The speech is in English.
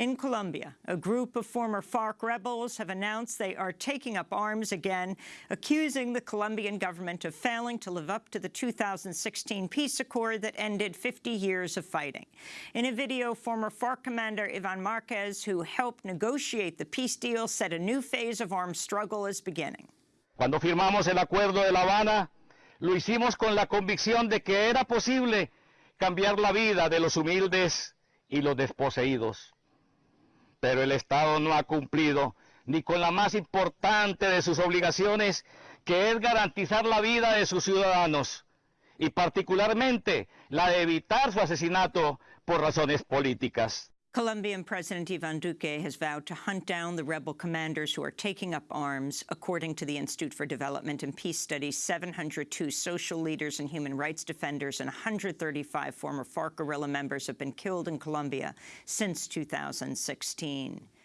In Colombia, a group of former FARC rebels have announced they are taking up arms again, accusing the Colombian government of failing to live up to the 2016 peace accord that ended 50 years of fighting. In a video, former FARC commander Ivan Marquez, who helped negotiate the peace deal, said a new phase of armed struggle is beginning. Cuando firmamos el Acuerdo de La Habana, lo hicimos con la convicción de que era posible cambiar la vida de los humildes y los desposeídos. Pero el Estado no ha cumplido ni con la más importante de sus obligaciones, que es garantizar la vida de sus ciudadanos y particularmente la de evitar su asesinato por razones políticas. Colombian President Ivan Duque has vowed to hunt down the rebel commanders who are taking up arms. According to the Institute for Development and Peace Studies, 702 social leaders and human rights defenders and 135 former FARC guerrilla members have been killed in Colombia since 2016.